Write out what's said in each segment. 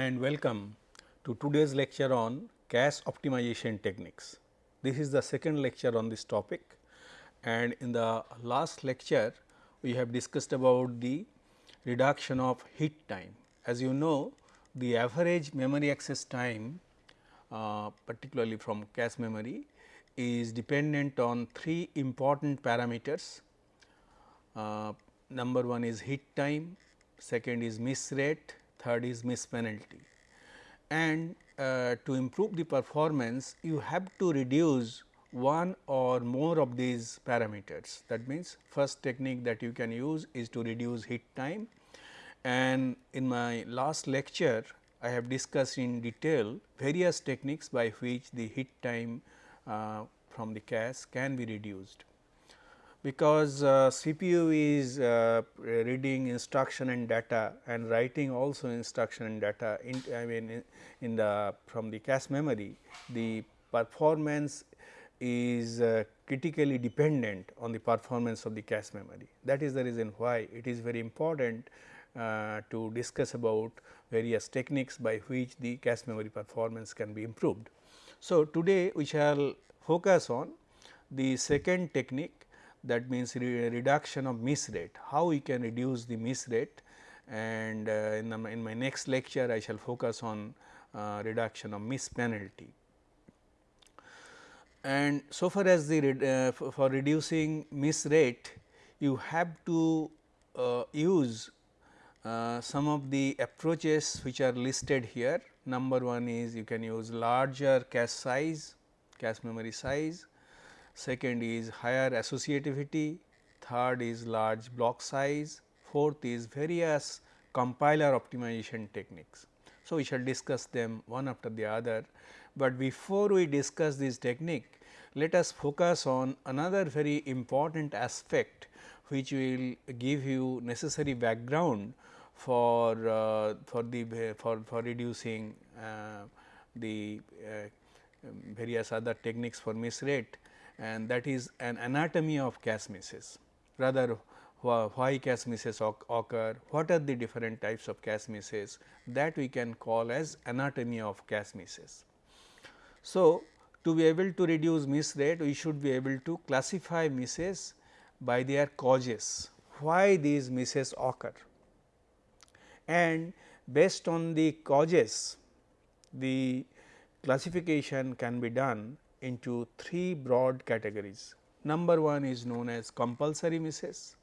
And welcome to today's lecture on cache optimization techniques. This is the second lecture on this topic and in the last lecture we have discussed about the reduction of hit time. As you know the average memory access time uh, particularly from cache memory is dependent on three important parameters. Uh, number one is hit time, second is miss rate, third is miss penalty. And uh, to improve the performance you have to reduce one or more of these parameters. That means, first technique that you can use is to reduce hit time and in my last lecture I have discussed in detail various techniques by which the hit time uh, from the cache can be reduced. Because uh, CPU is uh, reading instruction and data and writing also instruction and data in I mean in, the from the cache memory the performance is uh, critically dependent on the performance of the cache memory. That is the reason why it is very important uh, to discuss about various techniques by which the cache memory performance can be improved. So, today we shall focus on the second technique that means re reduction of miss rate, how we can reduce the miss rate and uh, in, the, in, my next lecture I shall focus on uh, reduction of miss penalty. And so far as the uh, for reducing miss rate you have to uh, use uh, some of the approaches which are listed here. Number one is you can use larger cache size, cache memory size. Second is higher associativity. Third is large block size. Fourth is various compiler optimization techniques. So, we shall discuss them one after the other, but before we discuss this technique, let us focus on another very important aspect which will give you necessary background for uh, for the for for reducing uh, the uh, various other techniques for miss rate and that is an anatomy of cache misses rather why cache misses occur, what are the different types of cache misses that we can call as anatomy of cache misses. So, to be able to reduce miss rate we should be able to classify misses by their causes, why these misses occur? And based on the causes the classification can be done into three broad categories. Number one is known as compulsory misses.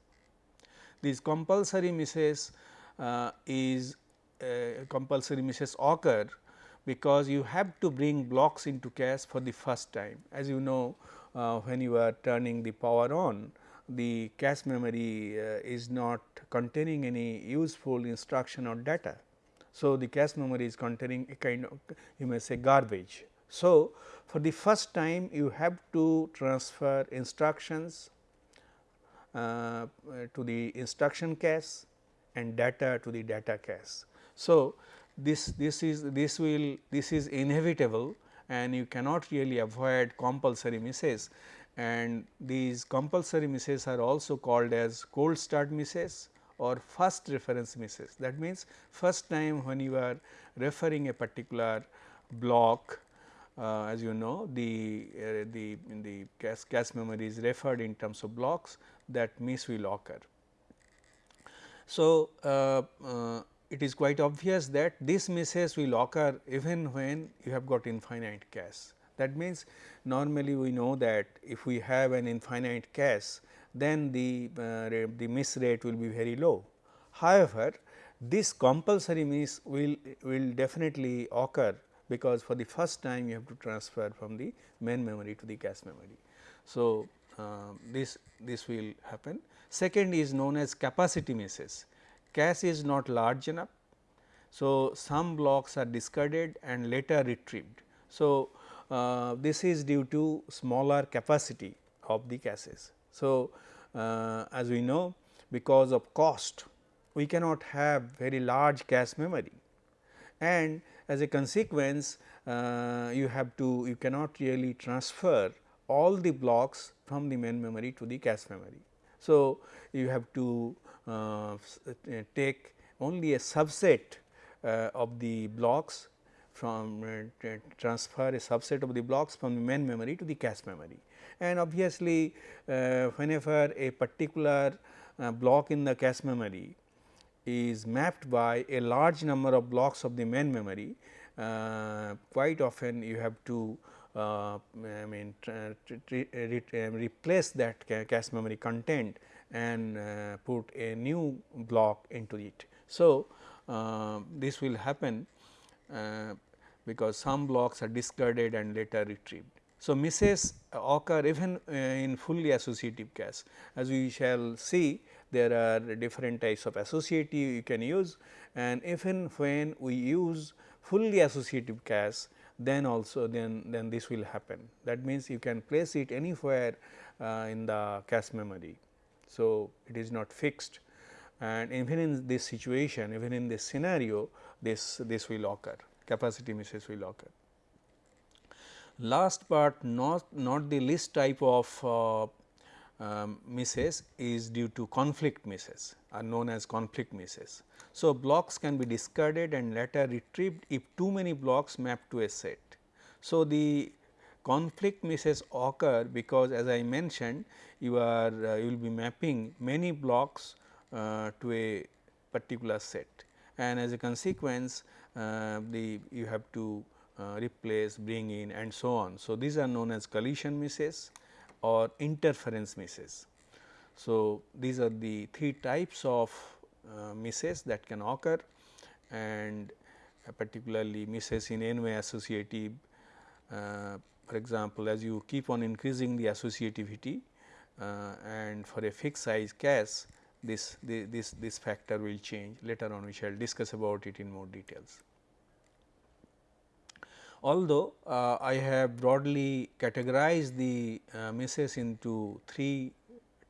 These compulsory misses uh, is uh, compulsory misses occur because you have to bring blocks into cache for the first time. As you know uh, when you are turning the power on the cache memory uh, is not containing any useful instruction or data. So, the cache memory is containing a kind of you may say garbage. So, for the first time you have to transfer instructions uh, to the instruction cache and data to the data cache. So, this this is this will this is inevitable and you cannot really avoid compulsory misses and these compulsory misses are also called as cold start misses or first reference misses. That means, first time when you are referring a particular block uh, as you know the uh, the in the cache, cache memory is referred in terms of blocks that miss will occur. So, uh, uh it is quite obvious that these misses will occur even when you have got infinite cache. That means, normally we know that if we have an infinite cache, then the, uh, the miss rate will be very low. However, this compulsory miss will, will definitely occur because for the first time you have to transfer from the main memory to the cache memory. So, uh, this, this will happen. Second is known as capacity misses. Cache is not large enough. So, some blocks are discarded and later retrieved. So, uh, this is due to smaller capacity of the caches. So, uh, as we know because of cost we cannot have very large cache memory and as a consequence uh, you have to you cannot really transfer all the blocks from the main memory to the cache memory. So, you have to uh, take only a subset uh, of the blocks from uh, transfer a subset of the blocks from the main memory to the cache memory. And obviously, uh, whenever a particular uh, block in the cache memory is mapped by a large number of blocks of the main memory, uh, quite often you have to uh, I mean replace that cache memory content and uh, put a new block into it. So, uh, this will happen uh, because some blocks are discarded and later retrieved. So, misses occur even uh, in fully associative cache as we shall see there are different types of associative you can use. And even when we use fully associative cache then also then then this will happen. That means you can place it anywhere uh, in the cache memory. So, it is not fixed. And even in this situation even in this scenario this this will occur. Capacity misses will occur. Last but not not the least type of uh, um, misses is due to conflict misses are known as conflict misses. So, blocks can be discarded and later retrieved if too many blocks map to a set. So, the conflict misses occur because as I mentioned you are uh, you will be mapping many blocks uh, to a particular set and as a consequence uh, the you have to uh, replace bring in and so on. So, these are known as collision misses or interference misses. So, these are the three types of uh, misses that can occur and uh, particularly misses in n way associative for example, as you keep on increasing the associativity uh, and for a fixed size cache this, this, this factor will change later on we shall discuss about it in more details. Although uh, I have broadly categorized the uh, misses into three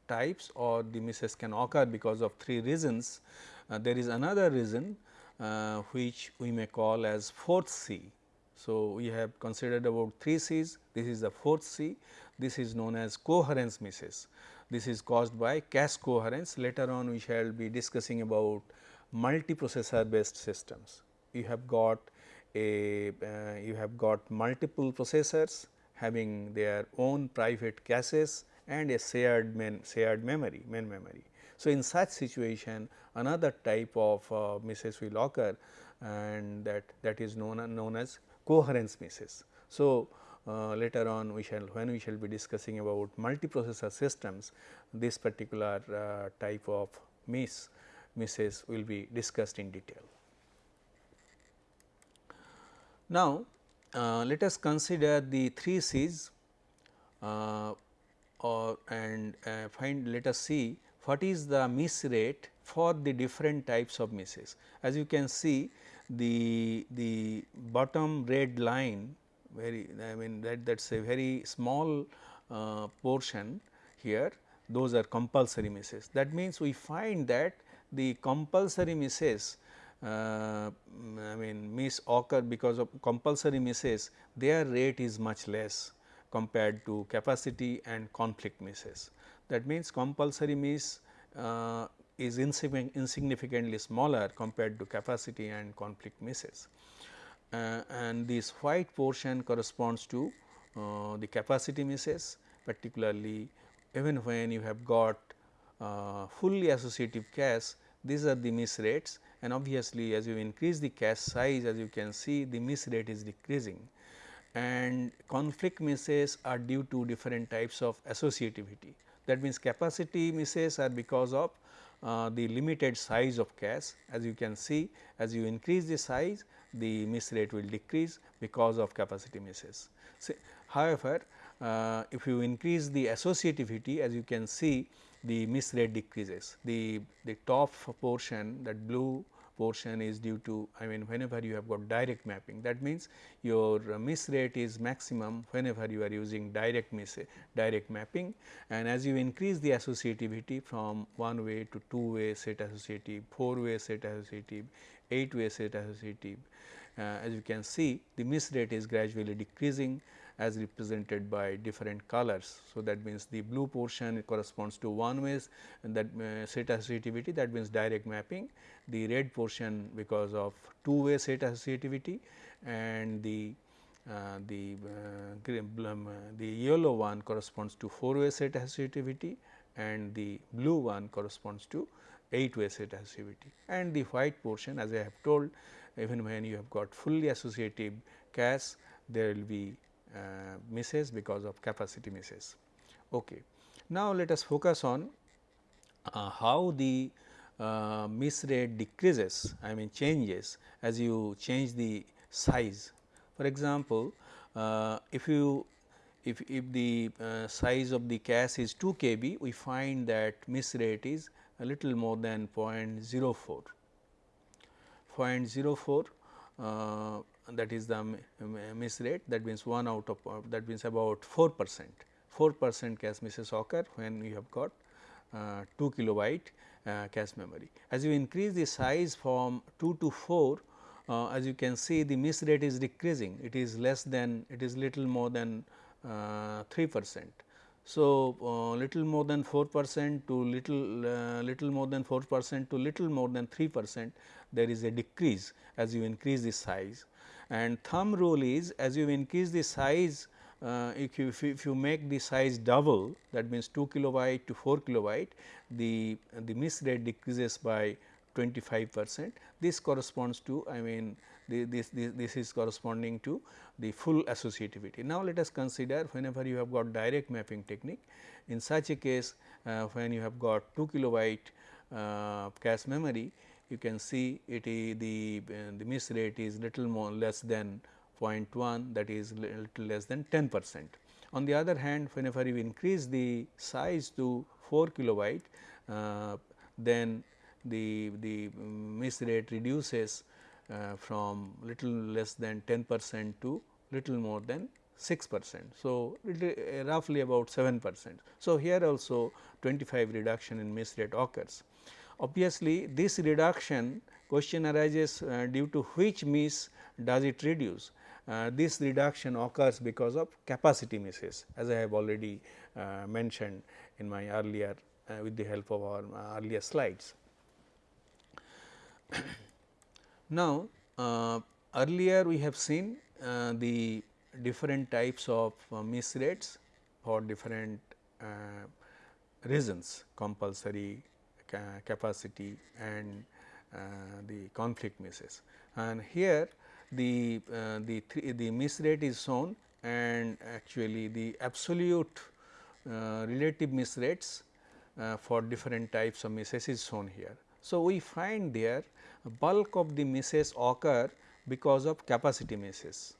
types or the misses can occur because of three reasons. Uh, there is another reason uh, which we may call as fourth C so, we have considered about 3 C's, this is the fourth C, this is known as coherence misses. This is caused by cache coherence, later on we shall be discussing about multiprocessor based systems. You have got a uh, you have got multiple processors having their own private caches and a shared main shared memory main memory. So, in such situation another type of uh, misses will occur and that that is known known as coherence misses. So, uh, later on we shall when we shall be discussing about multiprocessor systems this particular uh, type of miss misses will be discussed in detail. Now, uh, let us consider the 3 C's uh, or and uh, find let us see what is the miss rate for the different types of misses. As you can see the the bottom red line very I mean that that is a very small uh, portion here those are compulsory misses. That means, we find that the compulsory misses uh, I mean miss occur because of compulsory misses their rate is much less compared to capacity and conflict misses. That means, compulsory miss uh, is insignificantly smaller compared to capacity and conflict misses. Uh, and this white portion corresponds to uh, the capacity misses particularly even when you have got uh, fully associative cache these are the miss rates and obviously as you increase the cache size as you can see the miss rate is decreasing and conflict misses are due to different types of associativity. That means, capacity misses are because of uh, the limited size of cache as you can see as you increase the size the miss rate will decrease because of capacity misses. So, however, uh, if you increase the associativity as you can see the miss rate decreases. The the top portion that blue portion is due to I mean whenever you have got direct mapping. That means your miss rate is maximum whenever you are using direct miss direct mapping. And as you increase the associativity from one way to two way set associative, four way set associative, 8 way set associative. Uh, as you can see the miss rate is gradually decreasing as represented by different colors. So, that means the blue portion corresponds to one ways and that uh, set associativity that means direct mapping, the red portion because of two way set associativity and the uh, the uh, um, the yellow one corresponds to four way set associativity and the blue one corresponds to 8 way set associativity and the white portion as I have told even when you have got fully associative cache there will be uh, misses because of capacity misses. Okay. Now, let us focus on uh, how the uh, miss rate decreases I mean changes as you change the size. For example, uh, if you if, if the uh, size of the cache is 2 kb we find that miss rate is a little more than 0.04. 0.04 uh, that is the miss rate that means 1 out of uh, that means about 4 percent 4 percent cache misses occur when you have got uh, 2 kilobyte uh, cache memory. As you increase the size from 2 to 4 uh, as you can see the miss rate is decreasing it is less than it is little more than uh, 3 percent. So, uh, little more than 4 percent to little little more than 4 percent to little more than 3 percent there is a decrease as you increase the size and thumb rule is as you increase the size uh, if, you, if you make the size double that means 2 kilobyte to 4 kilobyte the, the miss rate decreases by 25 percent. This corresponds to I mean the, this, this, this is corresponding to the full associativity. Now, let us consider whenever you have got direct mapping technique in such a case uh, when you have got 2 kilobyte uh, cache memory you can see it is the, uh, the miss rate is little more less than 0.1 that is little less than 10 percent. On the other hand whenever you increase the size to 4 kilobyte uh, then the, the miss rate reduces uh, from little less than 10 percent to little more than 6 percent. So, uh, roughly about 7 percent. So, here also 25 reduction in miss rate occurs. Obviously, this reduction question arises uh, due to which miss does it reduce. Uh, this reduction occurs because of capacity misses as I have already uh, mentioned in my earlier uh, with the help of our uh, earlier slides. now, uh, earlier we have seen the different types of miss rates for different reasons compulsory, capacity and uh, the conflict misses. And here the uh, the the miss rate is shown and actually the absolute uh, relative miss rates for different types of misses is shown here. So, we find there bulk of the misses occur because of capacity misses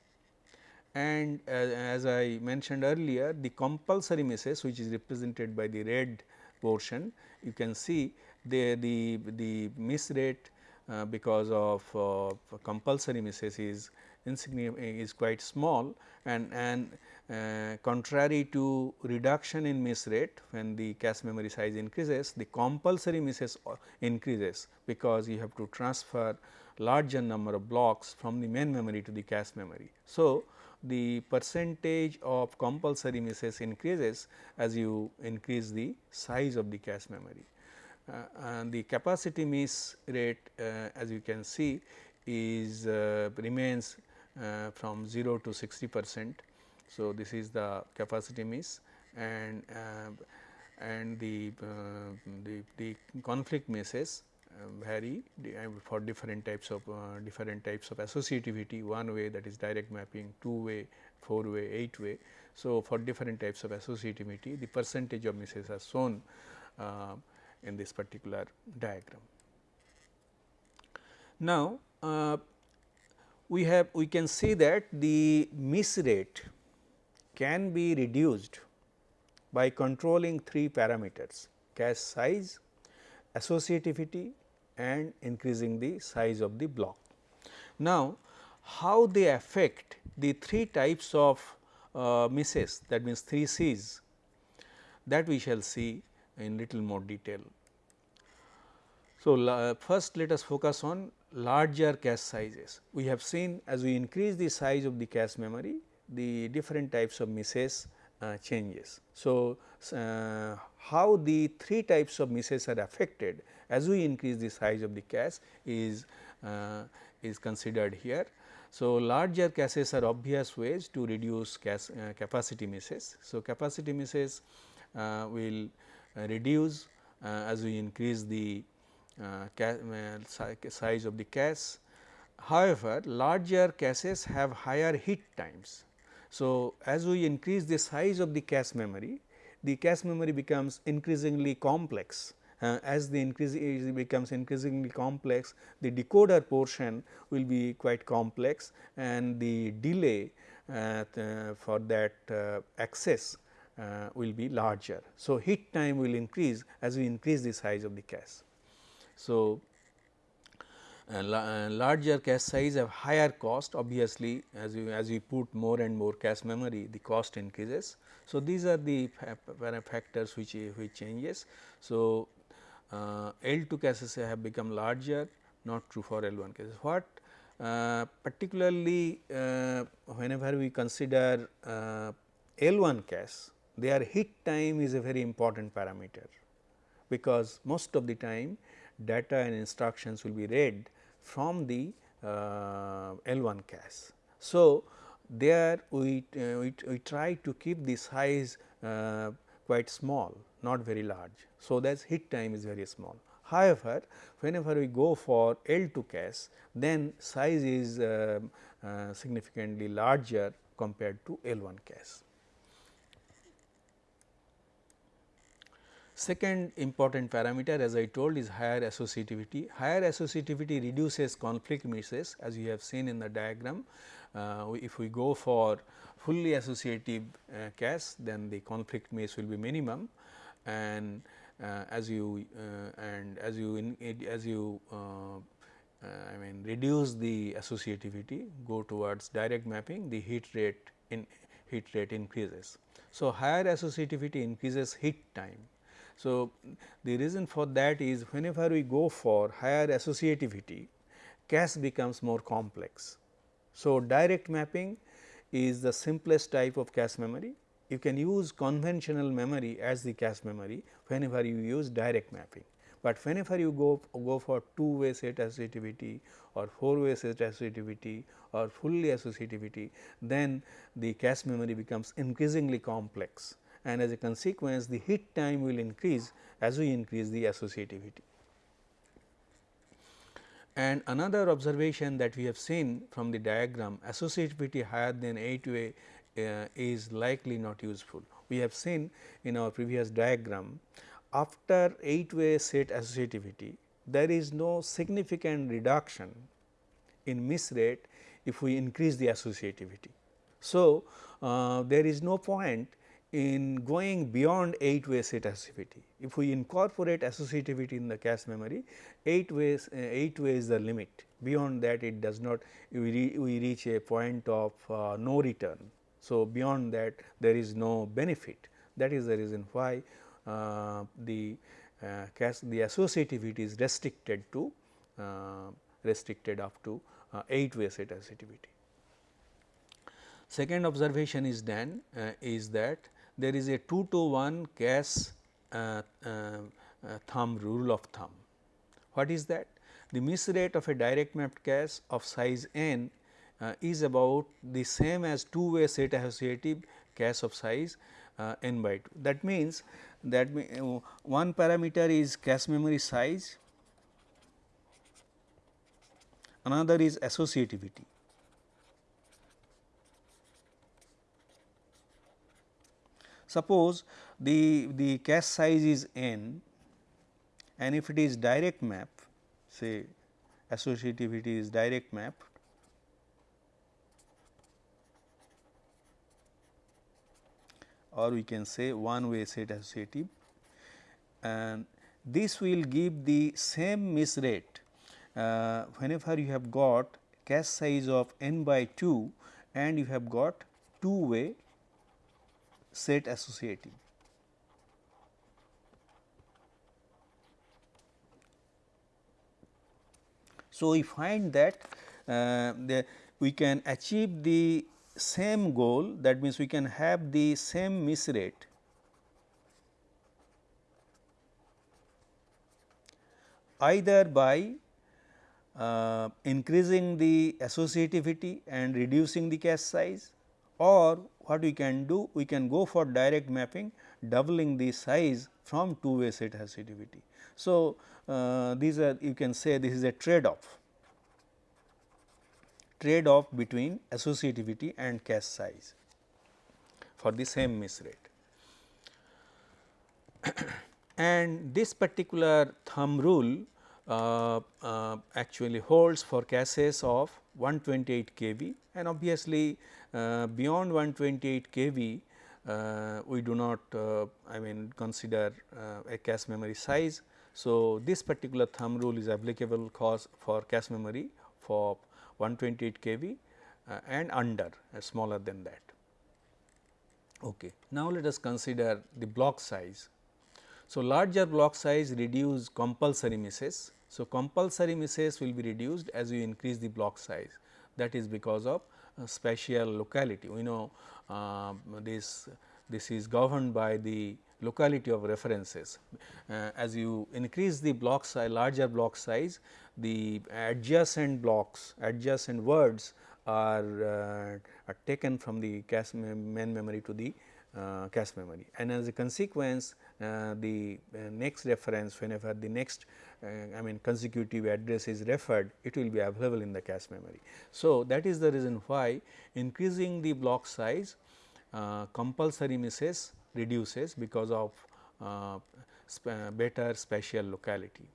and as I mentioned earlier the compulsory misses which is represented by the red portion you can see the, the, the miss rate uh, because of uh, compulsory misses is insignificant is quite small and, and uh, contrary to reduction in miss rate when the cache memory size increases the compulsory misses uh, increases because you have to transfer larger number of blocks from the main memory to the cache memory. So, the percentage of compulsory misses increases as you increase the size of the cache memory. Uh, and the capacity miss rate uh, as you can see is uh, remains from 0 to 60 percent. So, this is the capacity miss and and the, the, the conflict misses vary for different types of uh, different types of associativity. One way that is direct mapping. Two way four way eight way. So for different types of associativity the percentage of misses are shown uh, in this particular diagram. Now, uh, we have we can see that the miss rate can be reduced by controlling three parameters cache size, associativity and increasing the size of the block. Now, how they affect the three types of uh, misses that means 3 C's that we shall see in little more detail. So, first let us focus on larger cache sizes. We have seen as we increase the size of the cache memory, the different types of misses uh, changes. So, uh, how the three types of misses are affected as we increase the size of the cache is uh, is considered here. So, larger caches are obvious ways to reduce cache, uh, capacity misses. So, capacity misses uh, will uh, reduce as we increase the size of the cache. However, larger caches have higher hit times. So, as we increase the size of the cache memory, the cache memory becomes increasingly complex uh, as the increase becomes increasingly complex, the decoder portion will be quite complex and the delay uh, for that uh, access uh, will be larger. So, hit time will increase as we increase the size of the cache. So, larger cache size have higher cost obviously as you as we put more and more cache memory the cost increases. So, these are the factors which which changes. So, uh, L2 caches have become larger not true for L1 caches. What uh, particularly uh, whenever we consider uh, L1 cache their hit time is a very important parameter because most of the time data and instructions will be read from the uh, L1 cache. So, there we, uh, we, we, try to keep the size quite small not very large. So, that hit time is very small. However, whenever we go for L2 cache then size is uh, uh, significantly larger compared to L1 cache. Second important parameter as I told is higher associativity. Higher associativity reduces conflict misses as you have seen in the diagram. Uh, if we go for fully associative uh, cache then the conflict miss will be minimum and uh, as you uh, and as you in, as you uh, I mean reduce the associativity go towards direct mapping the hit rate in hit rate increases. So, higher associativity increases hit time. So, the reason for that is whenever we go for higher associativity cache becomes more complex. So, direct mapping is the simplest type of cache memory you can use conventional memory as the cache memory whenever you use direct mapping. But whenever you go, go for two way set associativity or four way set associativity or fully associativity, then the cache memory becomes increasingly complex and as a consequence the hit time will increase as we increase the associativity. And another observation that we have seen from the diagram associativity higher than 8 way uh, is likely not useful. We have seen in our previous diagram after 8 way set associativity there is no significant reduction in miss rate if we increase the associativity. So, uh, there is no point in going beyond 8 way set associativity. If we incorporate associativity in the cache memory 8 ways uh, 8 way is the limit beyond that it does not we, re, we reach a point of uh, no return so, beyond that there is no benefit that is the reason why uh, the uh, the associativity is restricted to uh, restricted up to uh, 8 way set associativity. Second observation is done uh, is that there is a 2 to 1 cache uh, thumb rule of thumb. What is that? The miss rate of a direct mapped cache of size n uh, is about the same as two way set associative cache of size uh, n by 2. That means, that uh, one parameter is cache memory size, another is associativity. Suppose the, the cache size is n and if it is direct map say associativity is direct map or we can say one way set associative and this will give the same miss rate. Uh, whenever you have got cache size of n by 2 and you have got two way set associative. So, we find that uh, the, we can achieve the same goal that means we can have the same miss rate either by uh, increasing the associativity and reducing the cache size or what we can do we can go for direct mapping doubling the size from two way set associativity. So, uh, these are you can say this is a trade off trade off between associativity and cache size for the same miss rate. and this particular thumb rule uh, uh, actually holds for caches of 128 kb and obviously, beyond 128 kb uh, we do not uh, I mean consider uh, a cache memory size. So, this particular thumb rule is applicable cause for cache memory for 128 kb uh, and under uh, smaller than that. Okay. Now, let us consider the block size. So, larger block size reduce compulsory misses. So, compulsory misses will be reduced as you increase the block size that is because of uh, spatial locality. We know uh, this this is governed by the locality of references. Uh, as you increase the block size larger block size the adjacent blocks adjacent words are, uh, are taken from the cache main memory to the uh, cache memory and as a consequence the uh, next reference whenever the next uh, I mean consecutive address is referred it will be available in the cache memory. So, that is the reason why increasing the block size compulsory misses reduces because of uh, sp better spatial locality.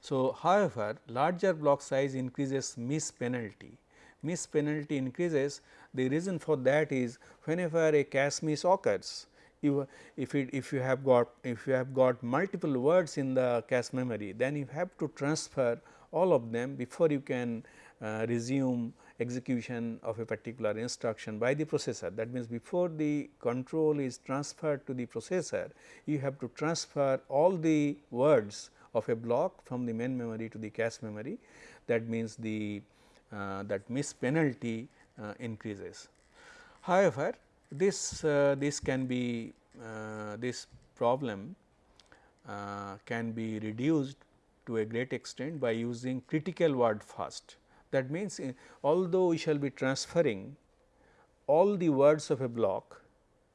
So, however, larger block size increases miss penalty. Miss penalty increases the reason for that is whenever a cache miss occurs you, if it if you have got if you have got multiple words in the cache memory then you have to transfer all of them before you can uh, resume execution of a particular instruction by the processor. That means, before the control is transferred to the processor, you have to transfer all the words of a block from the main memory to the cache memory. That means, the uh, that miss penalty uh, increases. However, this uh, this can be uh, this problem uh, can be reduced to a great extent by using critical word first. That means, although we shall be transferring all the words of a block,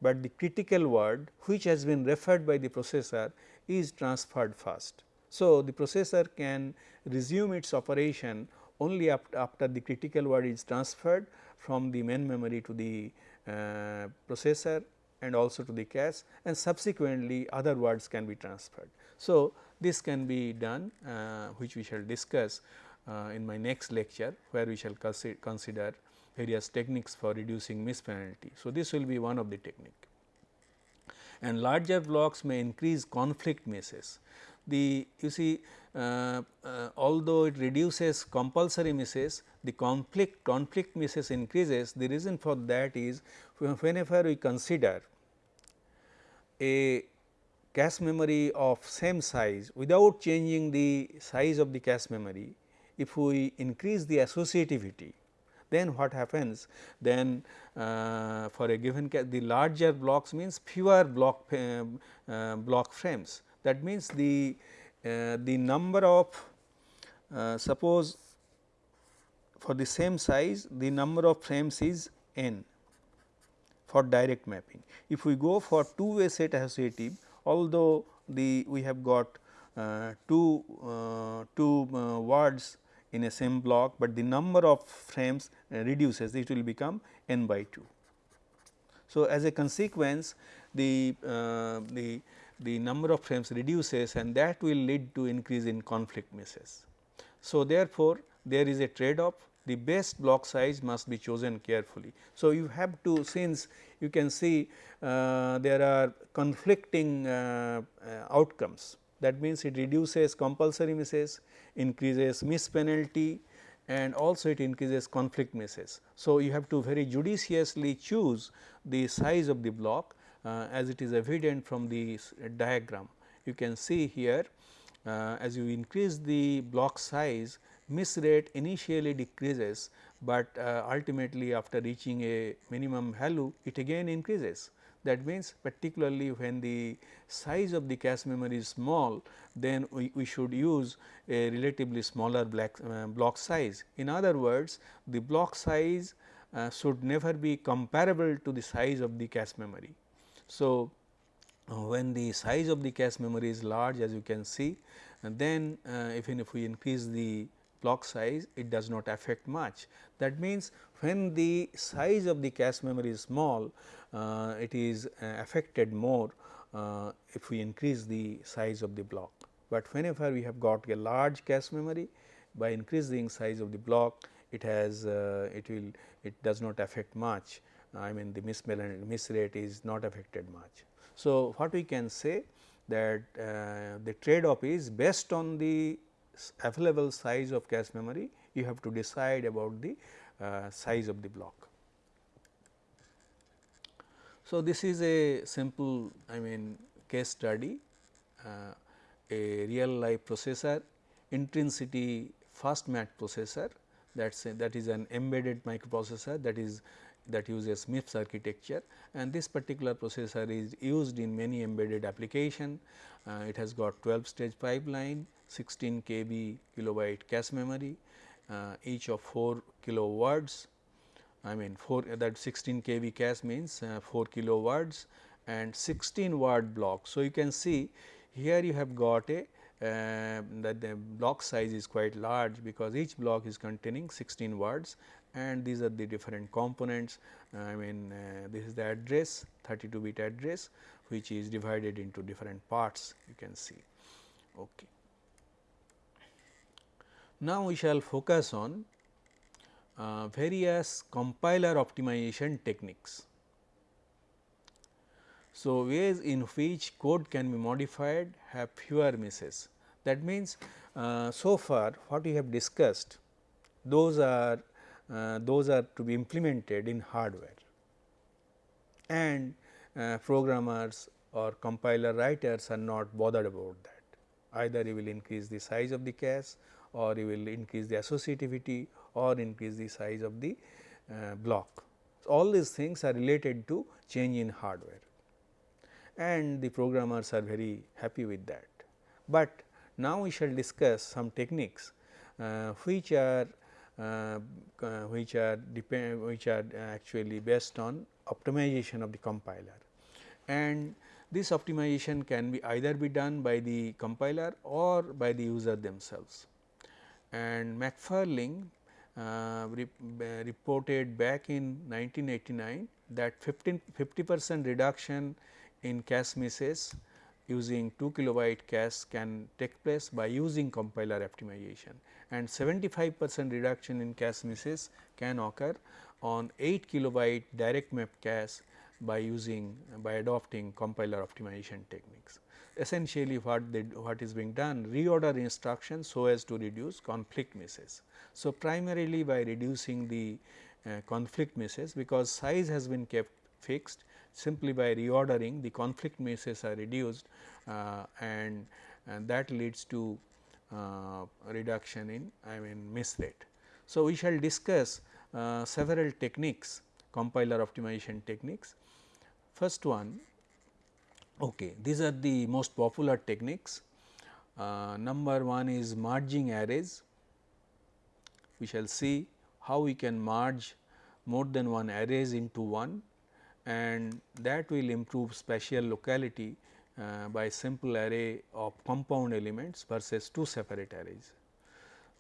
but the critical word which has been referred by the processor is transferred first. So, the processor can resume its operation only after the critical word is transferred from the main memory to the processor and also to the cache and subsequently other words can be transferred. So, this can be done uh, which we shall discuss uh, in my next lecture where we shall consider various techniques for reducing miss penalty. So, this will be one of the technique and larger blocks may increase conflict misses. The you see uh, uh, although it reduces compulsory misses the conflict conflict misses increases the reason for that is whenever we consider a cache memory of same size without changing the size of the cache memory if we increase the associativity then what happens? Then uh, for a given the larger blocks means fewer block uh, uh, block frames. That means the the number of uh, suppose for the same size the number of frames is n for direct mapping if we go for two way set associative although the we have got uh, two two words in a same block, but the number of frames uh, reduces it will become n by 2. So, as a consequence the, uh, the, the number of frames reduces and that will lead to increase in conflict misses. So, therefore, there is a trade off the best block size must be chosen carefully. So, you have to since you can see uh, there are conflicting uh, uh, outcomes that means it reduces compulsory misses, increases miss penalty and also it increases conflict misses. So, you have to very judiciously choose the size of the block as it is evident from the diagram. You can see here uh, as you increase the block size miss rate initially decreases, but uh, ultimately after reaching a minimum value it again increases. That means, particularly when the size of the cache memory is small, then we, we should use a relatively smaller black, uh, block size. In other words, the block size uh, should never be comparable to the size of the cache memory. So, uh, when the size of the cache memory is large as you can see, and then uh, even if we increase the block size it does not affect much. That means, when the size of the cache memory is small uh, it is uh, affected more uh, if we increase the size of the block. But whenever we have got a large cache memory by increasing size of the block it has uh, it will it does not affect much I mean the miss, miss rate is not affected much. So, what we can say that uh, the trade off is based on the available size of cache memory you have to decide about the uh, size of the block. So, this is a simple I mean case study uh, a real life processor Intrinsity FastMATH processor that is that is an embedded microprocessor that is that uses MIPS architecture and this particular processor is used in many embedded application. Uh, it has got 12 stage pipeline, 16 kb kilobyte cache memory, uh, each of 4 kilo words. I mean 4 that 16 kb cache means uh, 4 kilo words and 16 word block. So, you can see here you have got a uh, that the block size is quite large because each block is containing 16 words and these are the different components. I mean uh, this is the address 32 bit address which is divided into different parts you can see. Okay. Now, we shall focus on uh, various compiler optimization techniques. So, ways in which code can be modified have fewer misses. That means, uh, so far what we have discussed those are uh, those are to be implemented in hardware and uh, programmers or compiler writers are not bothered about that. Either you will increase the size of the cache or you will increase the associativity or increase the size of the uh, block. So, all these things are related to change in hardware and the programmers are very happy with that. But now we shall discuss some techniques uh, which are uh, uh, which are depend which are actually based on optimization of the compiler. And this optimization can be either be done by the compiler or by the user themselves. And McFarling uh, re uh, reported back in 1989 that 50 percent reduction in cache misses using 2 kilobyte cache can take place by using compiler optimization and 75 percent reduction in cache misses can occur on 8 kilobyte direct map cache by using by adopting compiler optimization techniques. Essentially what they what is being done reorder instructions so as to reduce conflict misses. So, primarily by reducing the uh, conflict misses because size has been kept fixed simply by reordering the conflict misses are reduced uh, and, and that leads to uh, reduction in I mean miss rate. So, we shall discuss uh, several techniques compiler optimization techniques. First one okay, these are the most popular techniques. Uh, number one is merging arrays. We shall see how we can merge more than one arrays into one and that will improve spatial locality uh, by simple array of compound elements versus two separate arrays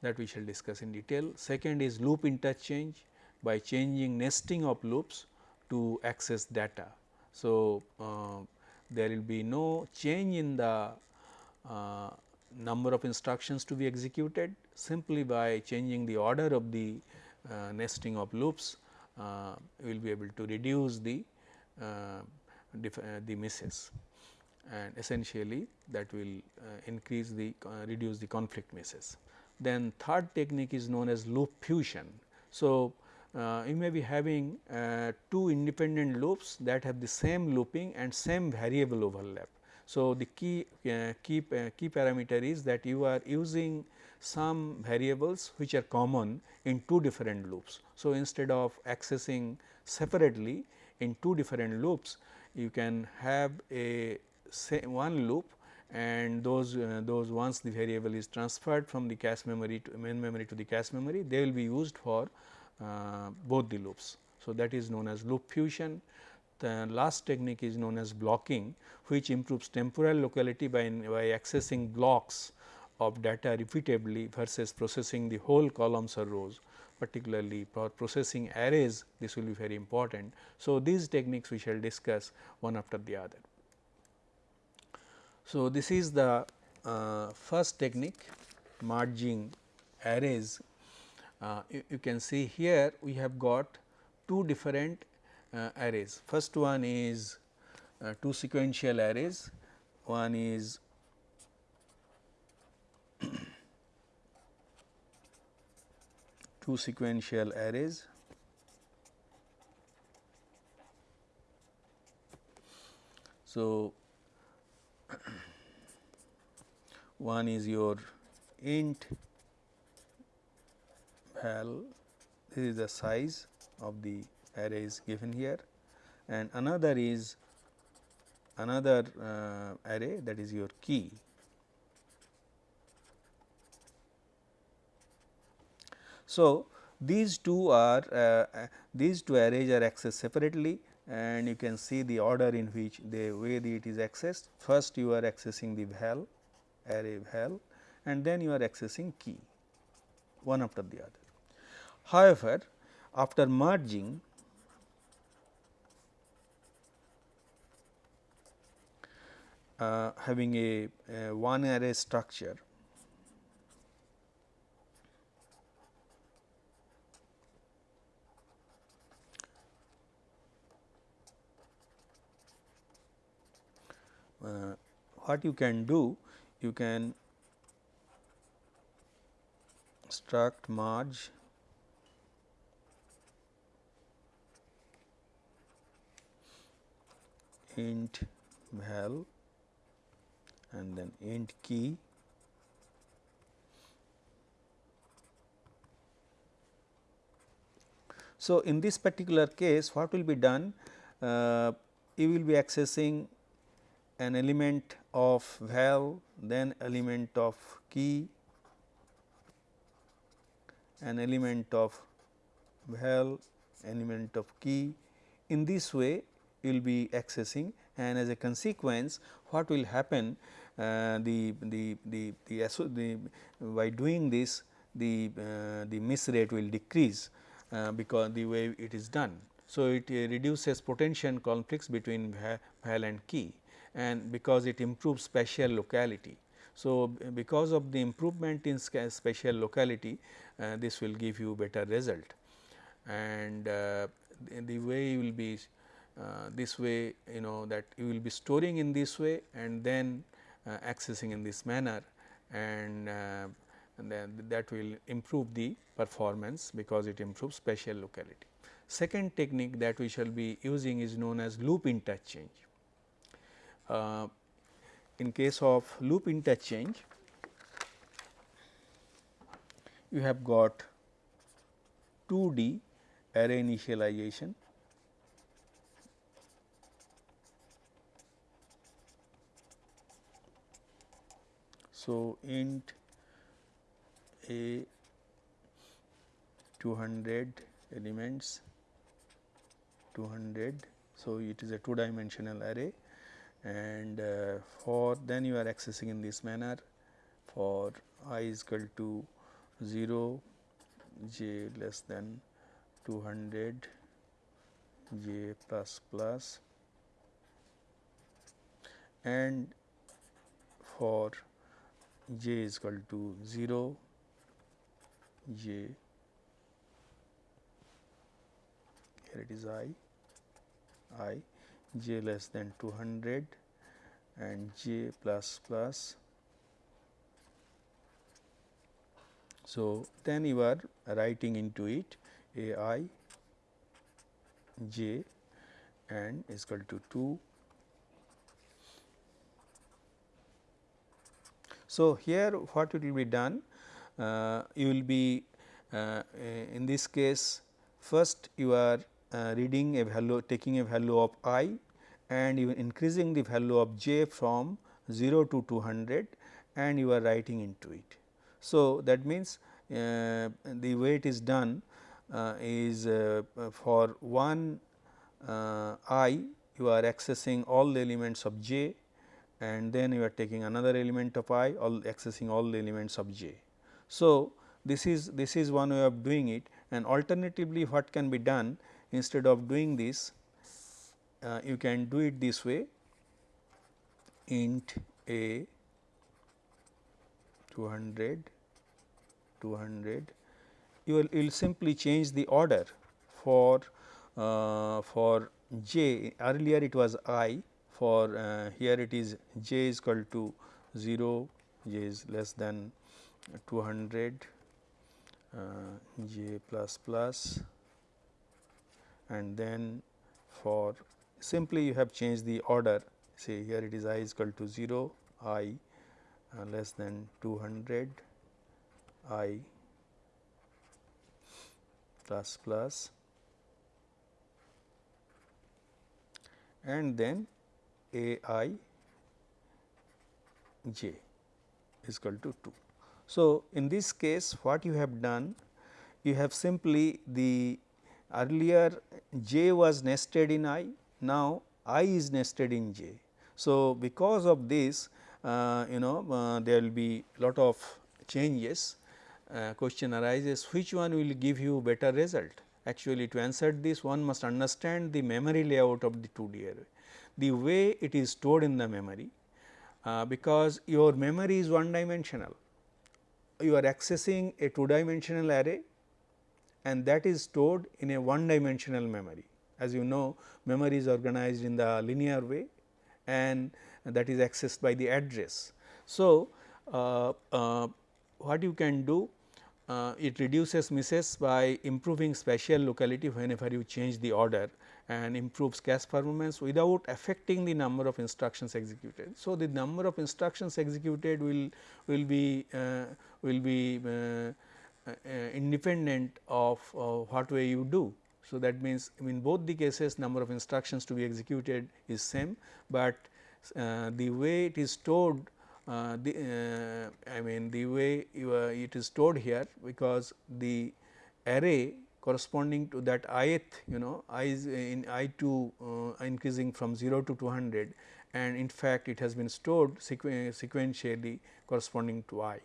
that we shall discuss in detail. Second is loop interchange by changing nesting of loops to access data. So, uh, there will be no change in the uh, number of instructions to be executed simply by changing the order of the uh, nesting of loops uh, we will be able to reduce the the misses and essentially that will uh, increase the reduce the conflict misses. Then third technique is known as loop fusion. So, uh, you may be having uh, two independent loops that have the same looping and same variable overlap. So, the key uh, key key parameter is that you are using some variables which are common in two different loops. So, instead of accessing separately in two different loops, you can have a one loop and those uh, those once the variable is transferred from the cache memory to main memory to the cache memory, they will be used for uh, both the loops. So, that is known as loop fusion. The last technique is known as blocking which improves temporal locality by, by accessing blocks of data repeatedly versus processing the whole columns or rows particularly for processing arrays this will be very important. So, these techniques we shall discuss one after the other. So, this is the uh, first technique merging arrays. Uh, you, you, can see here we have got two different uh, arrays. First one is uh, two sequential arrays, one is two sequential arrays. So, one is your int val this is the size of the array is given here. And another is another uh, array that is your key So, these two are uh, these two arrays are accessed separately and you can see the order in which the way the it is accessed. First you are accessing the val array val and then you are accessing key one after the other. However, after merging uh, having a, a one array structure what you can do you can struct merge int val and then int key. So, in this particular case what will be done? Uh, you will be accessing an element of val, then element of key, an element of val, element of key. In this way, you will be accessing and as a consequence what will happen uh, the, the, the, the, the, by doing this the, uh, the miss rate will decrease uh, because the way it is done. So, it uh, reduces potential conflicts between val and key and because it improves spatial locality. So, because of the improvement in spatial locality uh, this will give you better result and uh, the way you will be uh, this way you know that you will be storing in this way and then uh, accessing in this manner and, uh, and then that will improve the performance because it improves spatial locality. Second technique that we shall be using is known as loop interchange. Uh, in case of loop interchange, you have got 2D array initialization So, int a 200 elements 200. So, it is a two dimensional array and uh, for then you are accessing in this manner. For i is equal to 0 j less than 200 j plus plus. And for j is equal to 0 j here it is i i j less than 200 and j plus plus. So, then you are writing into it a i j and is equal to 2. So, here what it will be done uh, you will be uh, in this case first you are reading a value taking a value of i and are increasing the value of j from 0 to 200 and you are writing into it. So, that means, uh, the way it is done uh, is uh, for one uh, i you are accessing all the elements of j and then you are taking another element of i all accessing all the elements of j. So, this is this is one way of doing it and alternatively what can be done instead of doing this uh, you can do it this way. Int a 200 200 you will, you will simply change the order for uh, for j. Earlier it was i. For uh, here it is j is equal to 0 j is less than 200 uh, j plus plus and then for simply you have changed the order say here it is i is equal to 0 i uh, less than 200 i plus plus and then a i j is equal to 2. So, in this case what you have done you have simply the earlier j was nested in i now i is nested in j. So, because of this uh, you know uh, there will be lot of changes uh, question arises which one will give you better result. Actually to answer this one must understand the memory layout of the 2D array. The way it is stored in the memory uh, because your memory is one dimensional you are accessing a two dimensional array and that is stored in a one dimensional memory. As you know memory is organized in the linear way and that is accessed by the address. So, uh, uh, what you can do uh, it reduces misses by improving spatial locality whenever you change the order and improves cache performance without affecting the number of instructions executed. So, the number of instructions executed will will be uh, will be uh, independent of what way you do. So, that means in both the cases number of instructions to be executed is same, but uh, the way it is stored uh, the uh, I mean the way it is stored here because the array corresponding to that ith you know i is in i 2 uh, increasing from 0 to 200 and in fact, it has been stored sequen sequentially corresponding to i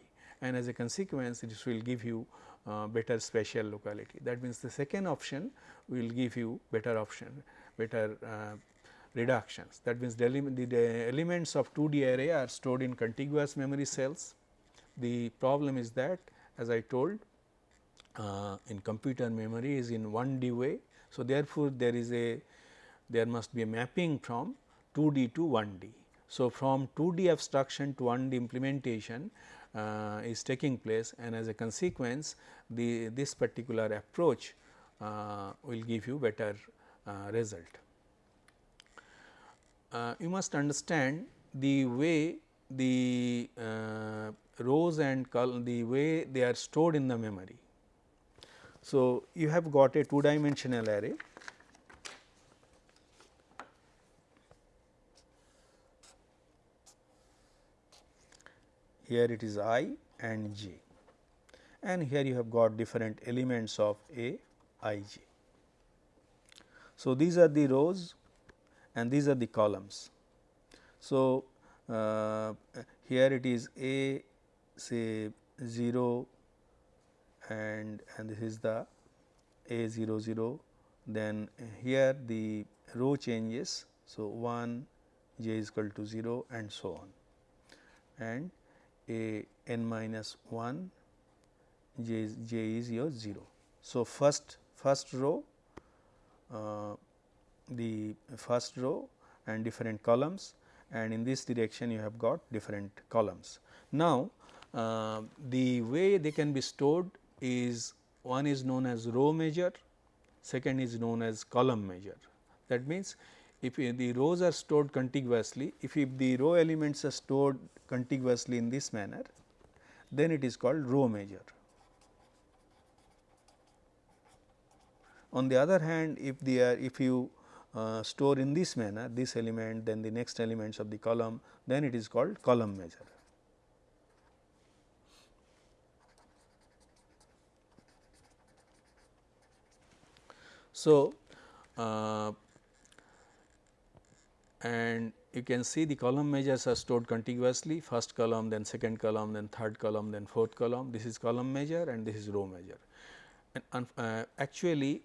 and as a consequence this will give you uh, better spatial locality. That means, the second option will give you better option better uh, reductions. That means, the, the, elements of 2D array are stored in contiguous memory cells. The problem is that as I told uh, in computer memory is in 1D way. So, therefore, there is a there must be a mapping from 2D to 1D. So, from 2D abstraction to 1D implementation uh, is taking place and as a consequence the this particular approach uh, will give you better uh, result. Uh, you must understand the way the uh, rows and the way they are stored in the memory. So, you have got a two dimensional array here it is i and j and here you have got different elements of a i j. So, these are the rows and these are the columns. So, uh, here it is a say 0 and and this is the a 0 0 then here the row changes. So, 1 j is equal to 0 and so on and a n minus 1 j is, j is your 0. So, first first row uh, the first row and different columns and in this direction you have got different columns. Now, uh, the way they can be stored is one is known as row major, second is known as column major. That means, if the rows are stored contiguously, if, if the row elements are stored contiguously in this manner, then it is called row major. On the other hand, if they are if you uh, store in this manner this element then the next elements of the column then it is called column major. So, uh, and you can see the column measures are stored contiguously. First column then second column then third column then fourth column. This is column major and this is row major. And uh, actually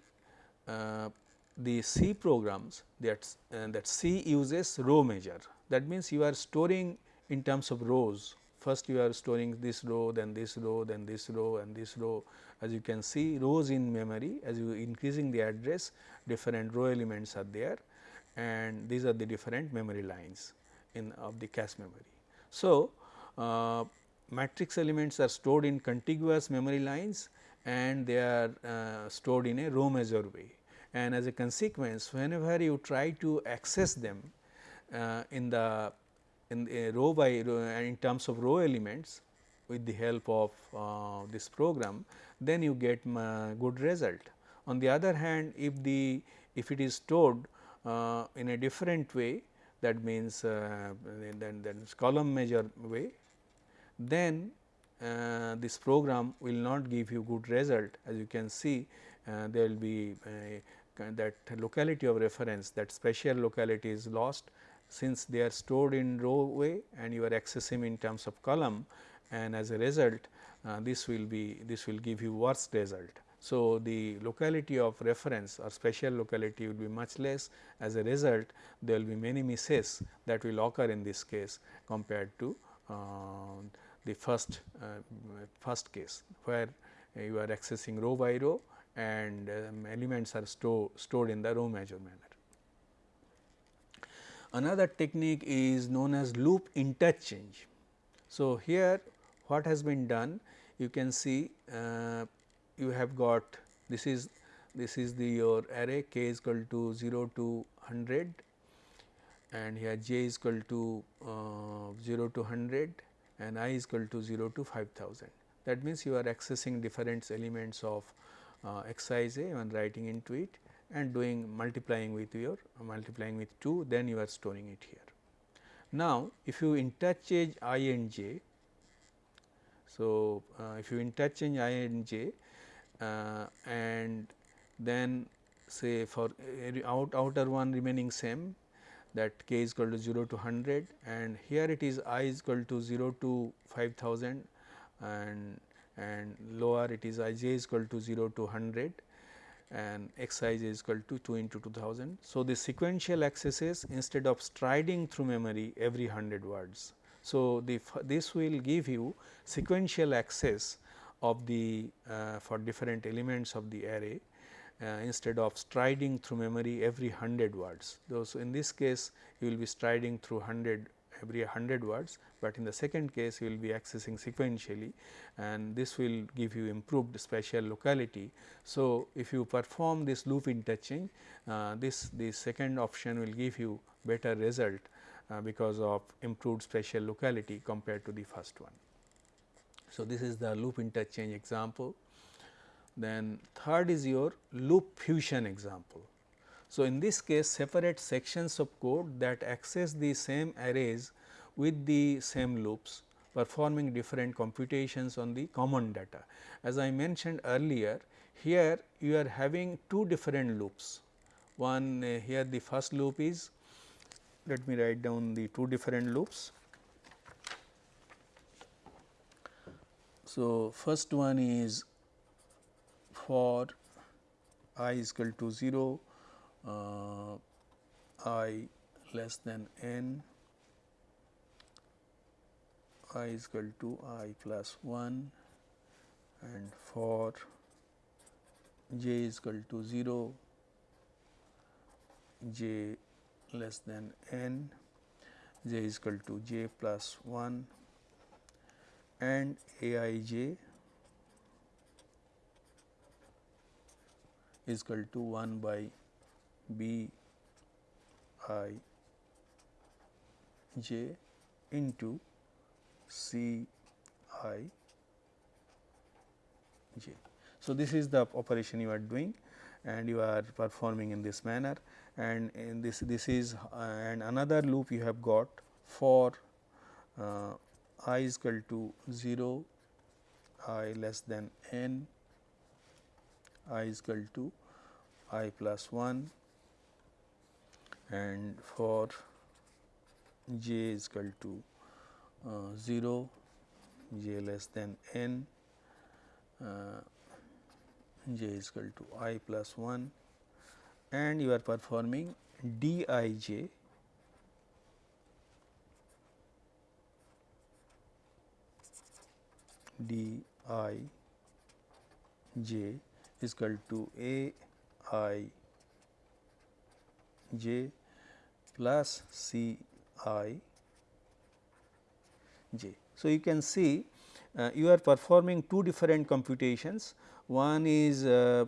uh, the C programs that uh, that C uses row major. That means you are storing in terms of rows. First you are storing this row then this row then this row and this row. As you can see rows in memory as you increasing the address different row elements are there and these are the different memory lines in of the cache memory. So, uh, matrix elements are stored in contiguous memory lines and they are uh, stored in a row major way and as a consequence whenever you try to access them uh, in the in row by row in terms of row elements with the help of uh, this program then you get good result. On the other hand if the if it is stored uh, in a different way that means uh, then, then column major way then uh, this program will not give you good result as you can see uh, there will be that locality of reference that spatial locality is lost since they are stored in row way and you are accessing in terms of column and as a result uh, this will be this will give you worse result. So, the locality of reference or spatial locality will be much less as a result there will be many misses that will occur in this case compared to uh, the first uh, first case where you are accessing row by row and um, elements are store, stored in the row major manner. Another technique is known as loop interchange. So, here what has been done you can see uh, you have got this is this is the your array k is equal to 0 to 100 and here j is equal to uh, 0 to 100 and i is equal to 0 to 5000. That means, you are accessing different elements of uh, xij and writing into it and doing multiplying with your uh, multiplying with 2 then you are storing it here. Now, if you interchange i and j, so uh, if you interchange i and j Uh, and then say for out outer one remaining same that k is equal to 0 to 100 and here it is i is equal to 0 to 5000 and and lower it is i j is equal to 0 to 100 and x i j is equal to 2 into 2000. So, the sequential accesses instead of striding through memory every 100 words. So, the this will give you sequential access of the uh, for different elements of the array uh, instead of striding through memory every 100 words. So, in this case you will be striding through 100 every 100 words, but in the second case you will be accessing sequentially and this will give you improved spatial locality. So, if you perform this loop interchange uh, this the second option will give you better result uh, because of improved spatial locality compared to the first one. So, this is the loop interchange example. Then third is your loop fusion example. So, in this case separate sections of code that access the same arrays with the same loops performing different computations on the common data. As I mentioned earlier here you are having two different loops. One uh, here the first loop is let me write down the two different loops. So, first one is for i is equal to 0 uh, i less than n i is equal to i plus 1 and for j is equal to 0 j less than n j is equal to j plus 1 and a i j is equal to 1 by b i j into c i j. So, this is the operation you are doing and you are performing in this manner and in this this is uh, and another loop you have got for uh, i is equal to 0 i less than n i is equal to i plus 1 and for j is equal to uh, 0 j less than n uh, j is equal to i plus 1 and you are performing d i j d i j is equal to a i j plus c i j. So, you can see uh, you are performing two different computations. One is uh,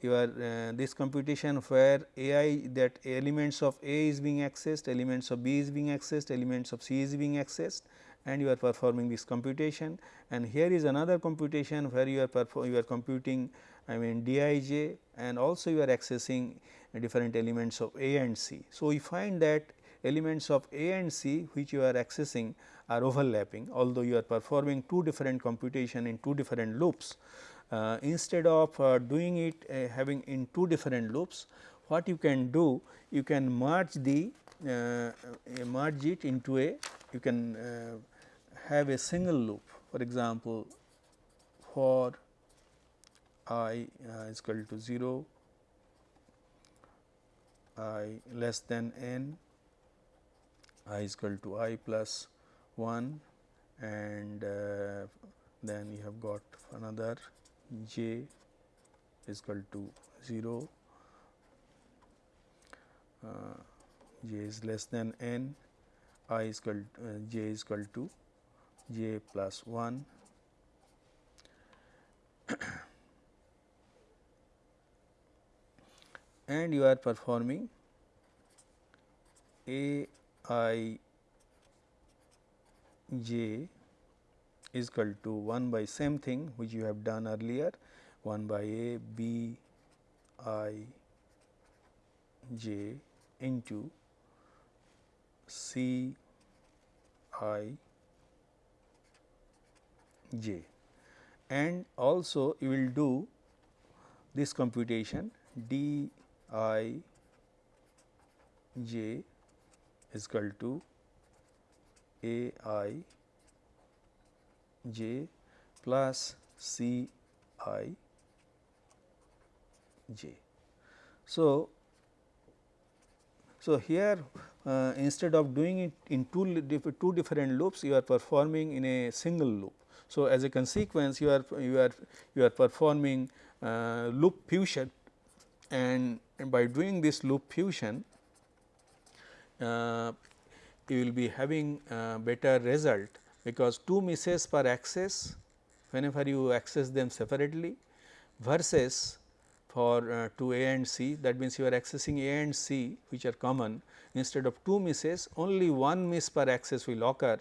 your uh, this computation where a i that elements of a is being accessed, elements of b is being accessed, elements of c is being accessed and you are performing this computation and here is another computation where you are you are computing I mean dij and also you are accessing different elements of a and c. So, we find that elements of a and c which you are accessing are overlapping although you are performing two different computation in two different loops. Uh, instead of uh, doing it uh, having in two different loops, what you can do you can merge the uh, uh, merge it into a you can uh, have a single loop. For example, for i is equal to 0 i less than n i is equal to i plus 1 and uh, then you have got another j is equal to 0 uh, j is less than n i is equal to, uh, j is equal to j plus 1 and you are performing a i j is equal to 1 by same thing which you have done earlier. 1 by a b i j into c i j and also you will do this computation d i j is equal to a i j plus c i j. So, so here uh, instead of doing it in two, two different loops you are performing in a single loop. So, as a consequence you are you are you are performing uh, loop fusion. And, and by doing this loop fusion uh, you will be having better result because two misses per access whenever you access them separately versus for uh, A and C that means you are accessing A and C which are common. Instead of two misses only one miss per access will occur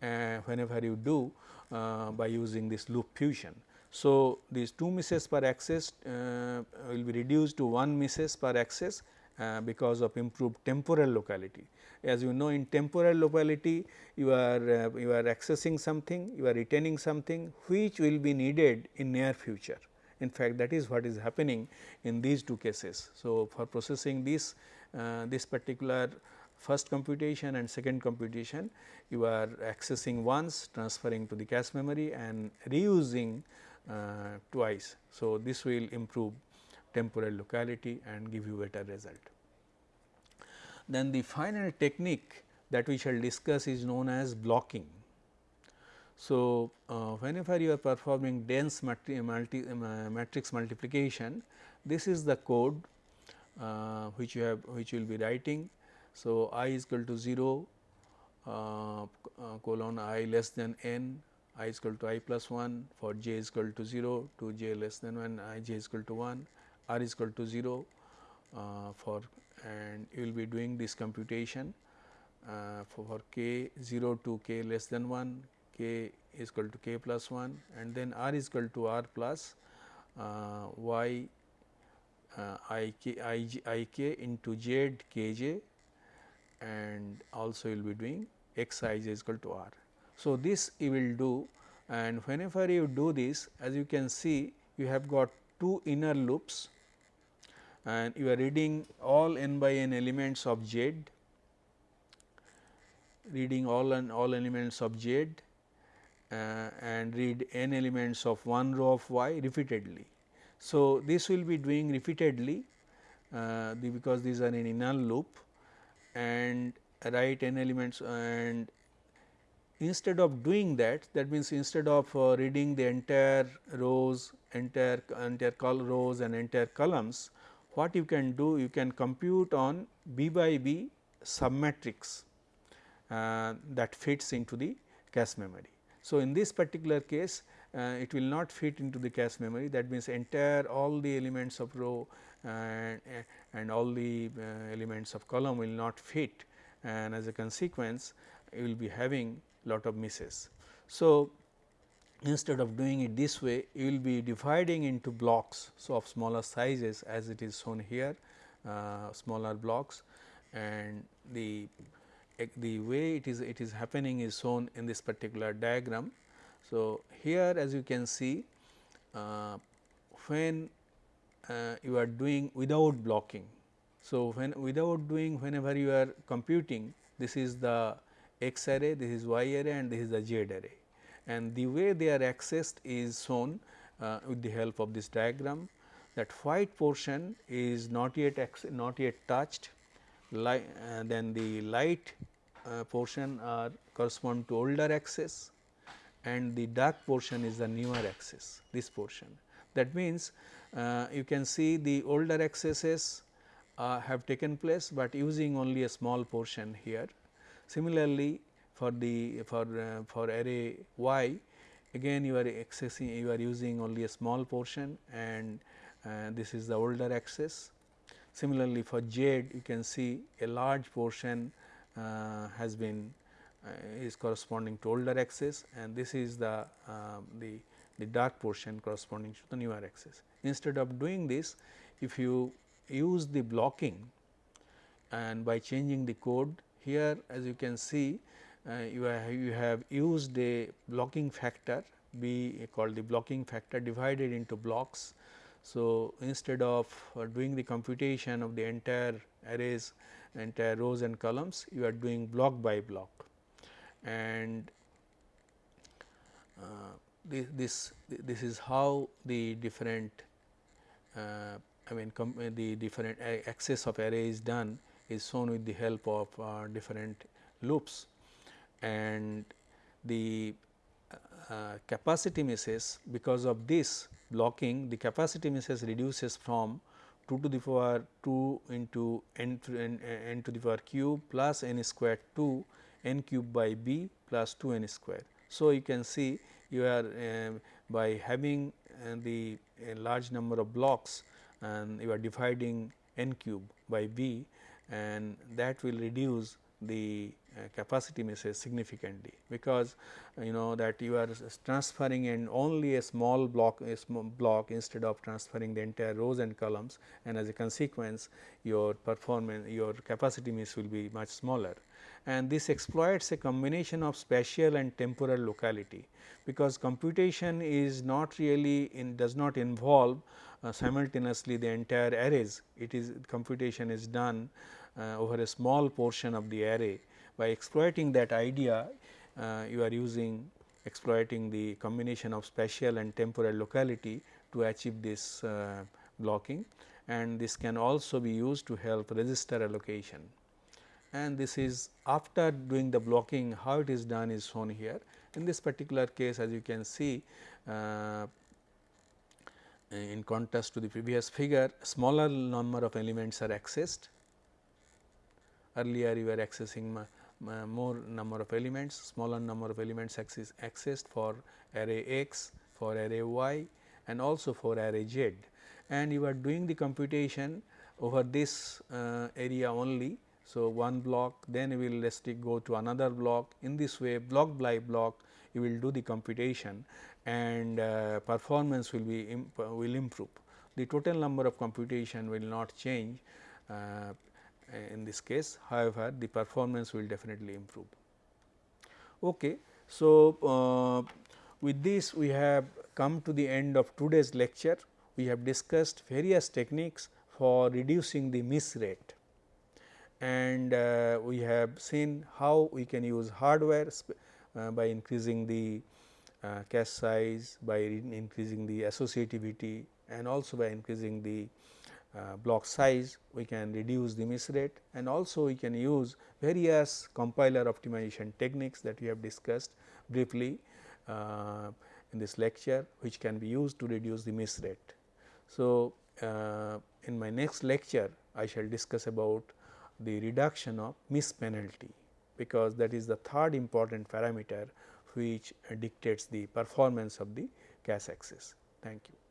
uh, whenever you do by using this loop fusion. So, these two misses per access uh, will be reduced to one misses per access uh, because of improved temporal locality. As you know in temporal locality you are uh, you are accessing something, you are retaining something which will be needed in near future. In fact, that is what is happening in these two cases. So, for processing this uh, this particular first computation and second computation you are accessing once transferring to the cache memory and reusing uh, twice. So, this will improve temporal locality and give you better result. Then the final technique that we shall discuss is known as blocking. So, uh, whenever you are performing dense multi, multi, uh, matrix multiplication, this is the code uh, which you have which you will be writing. So, i is equal to 0 uh, uh, colon i less than n i is equal to i plus 1 for j is equal to 0 to j less than 1 i j is equal to 1 r is equal to 0 uh, for and you will be doing this computation uh, for, for k 0 to k less than 1, k is equal to k plus 1 and then r is equal to r plus uh, y uh, i k i, j, I k into z k j and also you will be doing x i is equal to r. So, this you will do and whenever you do this as you can see you have got two inner loops and you are reading all n by n elements of z reading all and all elements of z uh, and read n elements of one row of y repeatedly. So, this will be doing repeatedly uh, the, because these are in inner loop and write n elements and instead of doing that that means instead of uh, reading the entire rows entire entire col rows and entire columns what you can do you can compute on b by b submatrix uh, that fits into the cache memory. So, in this particular case uh, it will not fit into the cache memory that means entire all the elements of row and, and all the uh, elements of column will not fit and as a consequence you will be having lot of misses. So, instead of doing it this way you will be dividing into blocks so of smaller sizes as it is shown here uh, smaller blocks and the the way it is it is happening is shown in this particular diagram. So, here as you can see uh, when uh, you are doing without blocking. So, when without doing whenever you are computing this is the x array, this is y array and this is the z array and the way they are accessed is shown uh, with the help of this diagram that white portion is not yet not yet touched uh, then the light uh, portion are correspond to older axis and the dark portion is the newer axis this portion. That means, you can see the older accesses uh, have taken place, but using only a small portion here. Similarly, for the for uh, for array y again you are accessing you are using only a small portion and uh, this is the older axis. Similarly, for z you can see a large portion uh, has been uh, is corresponding to older axis and this is the the the dark portion corresponding to the newer axis. Instead of doing this if you use the blocking and by changing the code here as you can see uh, you, have, you have used a blocking factor be called the blocking factor divided into blocks. So, instead of uh, doing the computation of the entire arrays entire rows and columns you are doing block by block and uh, this, this this is how the different uh, I mean the different access of array is done is shown with the help of uh, different loops and the uh, capacity misses because of this blocking the capacity misses reduces from 2 to the power 2 into n n, n to the power cube plus n square 2 n cube by b plus 2 n square. So, you can see you are uh, by having uh, the large number of blocks and you are dividing n cube by b and that will reduce the uh, capacity misses significantly. Because you know that you are transferring in only a small block a small block instead of transferring the entire rows and columns and as a consequence your performance your capacity miss will be much smaller and this exploits a combination of spatial and temporal locality because computation is not really in does not involve uh, simultaneously the entire arrays. It is computation is done uh, over a small portion of the array. By exploiting that idea uh, you are using exploiting the combination of spatial and temporal locality to achieve this uh, blocking. And this can also be used to help register allocation. And this is after doing the blocking how it is done is shown here. In this particular case as you can see uh, in contrast to the previous figure smaller number of elements are accessed. Earlier you were accessing more number of elements, smaller number of elements access, accessed for array x, for array y and also for array z and you are doing the computation over this uh, area only. So, one block then we will let's go to another block in this way block by block you will do the computation and uh, performance will be imp will improve. The total number of computation will not change uh, in this case however, the performance will definitely improve. Okay. So, uh, with this we have come to the end of today's lecture. We have discussed various techniques for reducing the miss rate and uh, we have seen how we can use hardware uh, by increasing the uh, cache size, by increasing the associativity and also by increasing the uh, block size we can reduce the miss rate and also we can use various compiler optimization techniques that we have discussed briefly uh, in this lecture which can be used to reduce the miss rate. So, uh, in my next lecture I shall discuss about the reduction of miss penalty because that is the third important parameter which dictates the performance of the cache access. Thank you.